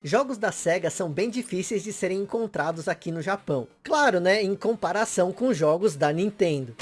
Jogos da SEGA são bem difíceis de serem encontrados aqui no Japão. Claro, né, em comparação com jogos da Nintendo.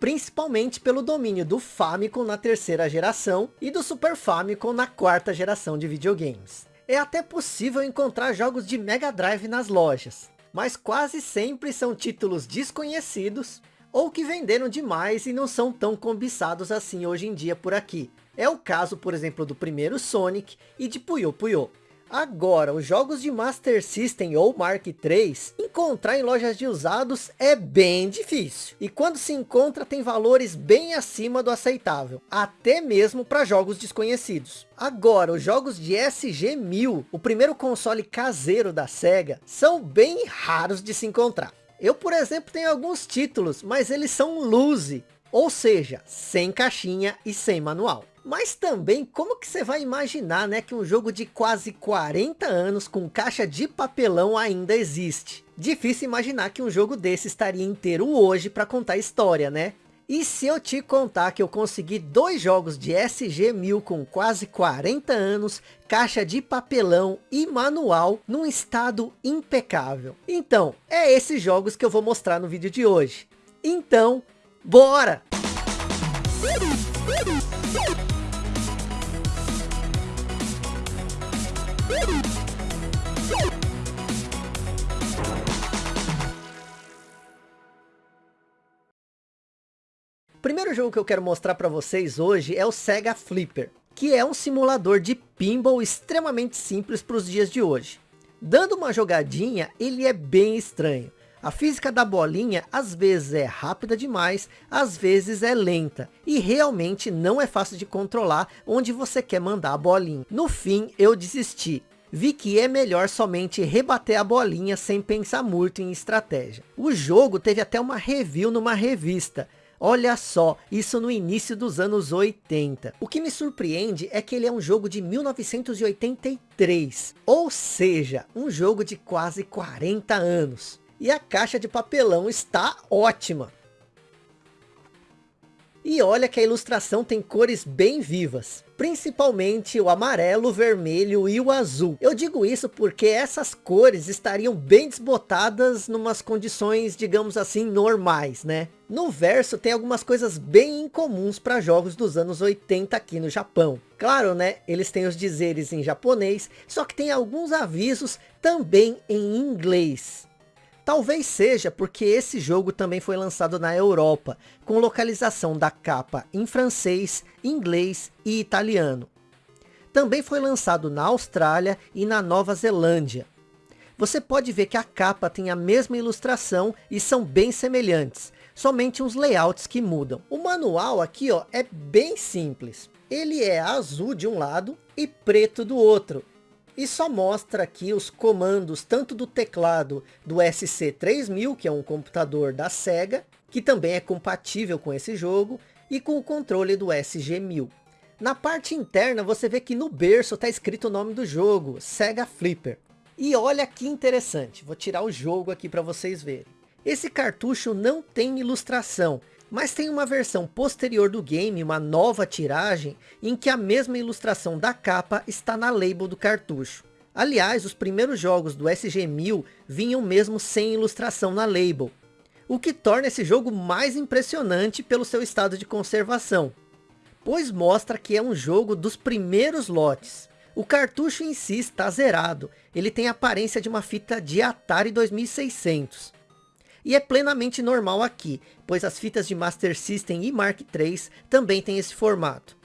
Principalmente pelo domínio do Famicom na terceira geração e do Super Famicom na quarta geração de videogames. É até possível encontrar jogos de Mega Drive nas lojas, mas quase sempre são títulos desconhecidos ou que venderam demais e não são tão cobiçados assim hoje em dia por aqui. É o caso, por exemplo, do primeiro Sonic e de Puyo Puyo. Agora, os jogos de Master System ou Mark III, encontrar em lojas de usados é bem difícil. E quando se encontra, tem valores bem acima do aceitável. Até mesmo para jogos desconhecidos. Agora, os jogos de SG-1000, o primeiro console caseiro da SEGA, são bem raros de se encontrar. Eu, por exemplo, tenho alguns títulos, mas eles são loose. Ou seja, sem caixinha e sem manual. Mas também, como que você vai imaginar, né, que um jogo de quase 40 anos com caixa de papelão ainda existe? Difícil imaginar que um jogo desse estaria inteiro hoje para contar história, né? E se eu te contar que eu consegui dois jogos de SG-1000 com quase 40 anos, caixa de papelão e manual num estado impecável. Então, é esses jogos que eu vou mostrar no vídeo de hoje. Então, bora! Primeiro jogo que eu quero mostrar para vocês hoje é o Sega Flipper, que é um simulador de pinball extremamente simples para os dias de hoje. Dando uma jogadinha, ele é bem estranho. A física da bolinha às vezes é rápida demais, às vezes é lenta. E realmente não é fácil de controlar onde você quer mandar a bolinha. No fim eu desisti. Vi que é melhor somente rebater a bolinha sem pensar muito em estratégia. O jogo teve até uma review numa revista. Olha só, isso no início dos anos 80. O que me surpreende é que ele é um jogo de 1983. Ou seja, um jogo de quase 40 anos. E a caixa de papelão está ótima. E olha que a ilustração tem cores bem vivas. Principalmente o amarelo, o vermelho e o azul. Eu digo isso porque essas cores estariam bem desbotadas numas condições, digamos assim, normais, né? No verso tem algumas coisas bem incomuns para jogos dos anos 80 aqui no Japão. Claro, né? Eles têm os dizeres em japonês, só que tem alguns avisos também em inglês. Talvez seja porque esse jogo também foi lançado na Europa, com localização da capa em francês, inglês e italiano. Também foi lançado na Austrália e na Nova Zelândia. Você pode ver que a capa tem a mesma ilustração e são bem semelhantes, somente uns layouts que mudam. O manual aqui ó, é bem simples. Ele é azul de um lado e preto do outro, e só mostra aqui os comandos tanto do teclado do SC3000, que é um computador da SEGA, que também é compatível com esse jogo, e com o controle do SG1000. Na parte interna você vê que no berço está escrito o nome do jogo, Sega Flipper. E olha que interessante, vou tirar o jogo aqui para vocês verem. Esse cartucho não tem ilustração, mas tem uma versão posterior do game, uma nova tiragem, em que a mesma ilustração da capa está na label do cartucho. Aliás, os primeiros jogos do SG-1000 vinham mesmo sem ilustração na label, o que torna esse jogo mais impressionante pelo seu estado de conservação, pois mostra que é um jogo dos primeiros lotes. O cartucho em si está zerado, ele tem a aparência de uma fita de Atari 2600. E é plenamente normal aqui, pois as fitas de Master System e Mark III também têm esse formato.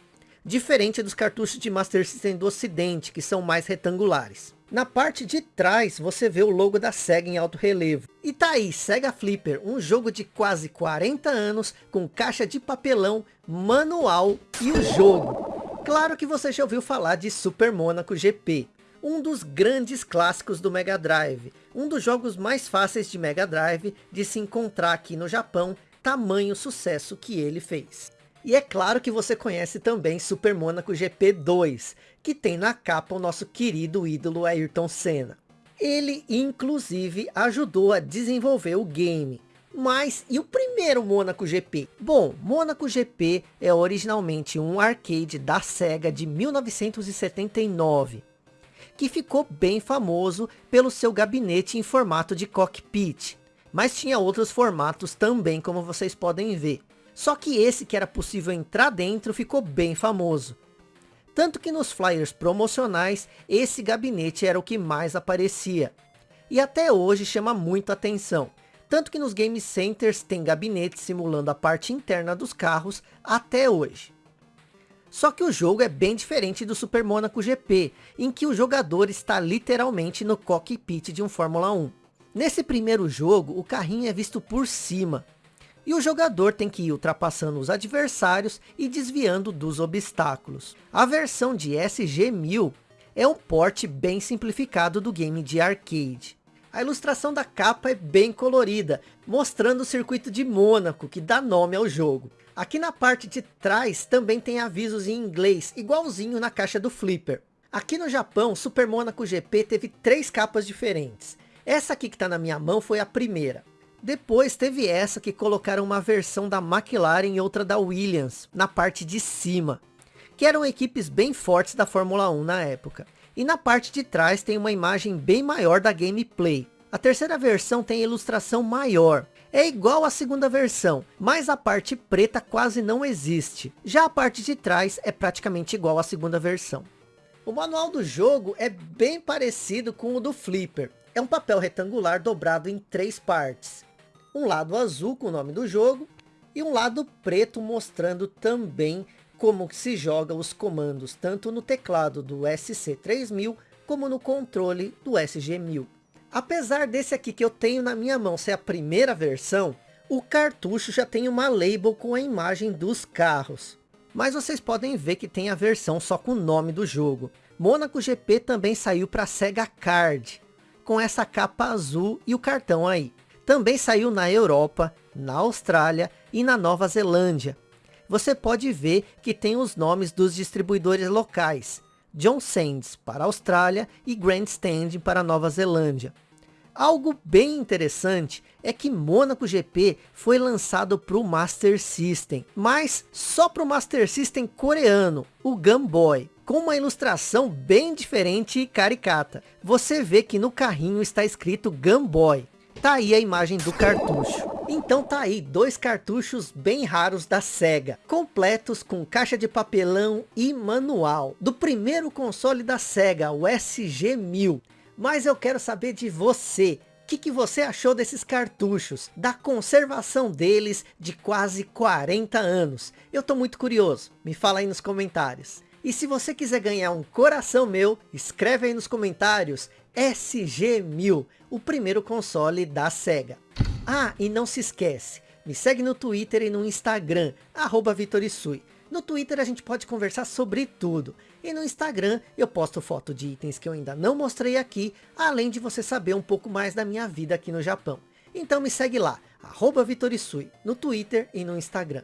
Diferente dos cartuchos de Master System do ocidente, que são mais retangulares. Na parte de trás, você vê o logo da SEGA em alto relevo. E tá aí, SEGA Flipper, um jogo de quase 40 anos, com caixa de papelão, manual e o jogo. Claro que você já ouviu falar de Super Monaco GP, um dos grandes clássicos do Mega Drive, um dos jogos mais fáceis de Mega Drive de se encontrar aqui no Japão, tamanho sucesso que ele fez. E é claro que você conhece também Super Monaco GP2, que tem na capa o nosso querido ídolo Ayrton Senna. Ele inclusive ajudou a desenvolver o game. Mas e o primeiro Monaco GP? Bom, Monaco GP é originalmente um arcade da SEGA de 1979 que ficou bem famoso pelo seu gabinete em formato de cockpit. Mas tinha outros formatos também, como vocês podem ver. Só que esse que era possível entrar dentro ficou bem famoso. Tanto que nos flyers promocionais, esse gabinete era o que mais aparecia. E até hoje chama muito atenção. Tanto que nos game centers tem gabinetes simulando a parte interna dos carros até hoje. Só que o jogo é bem diferente do Super Monaco GP, em que o jogador está literalmente no cockpit de um Fórmula 1. Nesse primeiro jogo, o carrinho é visto por cima, e o jogador tem que ir ultrapassando os adversários e desviando dos obstáculos. A versão de SG-1000 é um porte bem simplificado do game de arcade. A ilustração da capa é bem colorida, mostrando o circuito de Mônaco, que dá nome ao jogo. Aqui na parte de trás também tem avisos em inglês, igualzinho na caixa do Flipper. Aqui no Japão, Super Monaco GP teve três capas diferentes. Essa aqui que está na minha mão foi a primeira. Depois teve essa que colocaram uma versão da McLaren e outra da Williams, na parte de cima. Que eram equipes bem fortes da Fórmula 1 na época. E na parte de trás tem uma imagem bem maior da gameplay. A terceira versão tem ilustração maior, é igual à segunda versão, mas a parte preta quase não existe. Já a parte de trás é praticamente igual à segunda versão. O manual do jogo é bem parecido com o do Flipper. É um papel retangular dobrado em três partes. Um lado azul com o nome do jogo e um lado preto mostrando também como se joga os comandos tanto no teclado do SC3000 como no controle do SG1000. Apesar desse aqui que eu tenho na minha mão ser a primeira versão, o cartucho já tem uma label com a imagem dos carros. Mas vocês podem ver que tem a versão só com o nome do jogo. Monaco GP também saiu para Sega Card, com essa capa azul e o cartão aí. Também saiu na Europa, na Austrália e na Nova Zelândia. Você pode ver que tem os nomes dos distribuidores locais. John Sands para Austrália e Grandstand para Nova Zelândia. Algo bem interessante é que Monaco GP foi lançado para o Master System, mas só para o Master System coreano, o Game Boy, com uma ilustração bem diferente e caricata. Você vê que no carrinho está escrito Game Boy. Tá aí a imagem do cartucho. Então tá aí, dois cartuchos bem raros da SEGA, completos com caixa de papelão e manual, do primeiro console da SEGA, o SG-1000. Mas eu quero saber de você, o que, que você achou desses cartuchos, da conservação deles de quase 40 anos? Eu tô muito curioso, me fala aí nos comentários. E se você quiser ganhar um coração meu, escreve aí nos comentários SG-1000, o primeiro console da SEGA. Ah, e não se esquece, me segue no Twitter e no Instagram, arroba Vitorisui. No Twitter a gente pode conversar sobre tudo. E no Instagram eu posto foto de itens que eu ainda não mostrei aqui, além de você saber um pouco mais da minha vida aqui no Japão. Então me segue lá, arroba Vitorisui, no Twitter e no Instagram.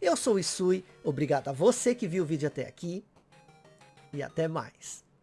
Eu sou o Isui, obrigado a você que viu o vídeo até aqui, e até mais.